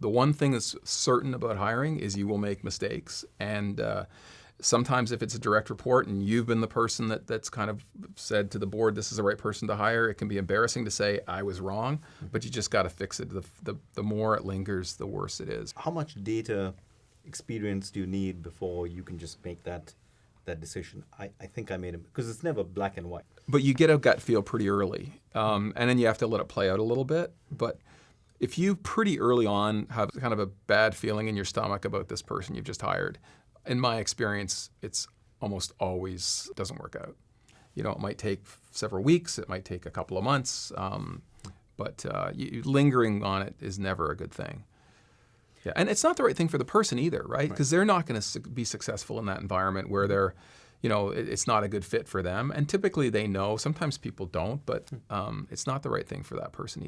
The one thing that's certain about hiring is you will make mistakes. And uh, sometimes if it's a direct report and you've been the person that, that's kind of said to the board, this is the right person to hire, it can be embarrassing to say, I was wrong, but you just got to fix it. The, the, the more it lingers, the worse it is. How much data experience do you need before you can just make that that decision? I, I think I made it because it's never black and white. But you get a gut feel pretty early, um, and then you have to let it play out a little bit. But if you pretty early on have kind of a bad feeling in your stomach about this person you've just hired, in my experience, it's almost always doesn't work out. You know, it might take several weeks, it might take a couple of months, um, but uh, you, lingering on it is never a good thing. Yeah, and it's not the right thing for the person either, right? Because right. they're not going to be successful in that environment where they're, you know, it's not a good fit for them. And typically they know. Sometimes people don't, but um, it's not the right thing for that person either.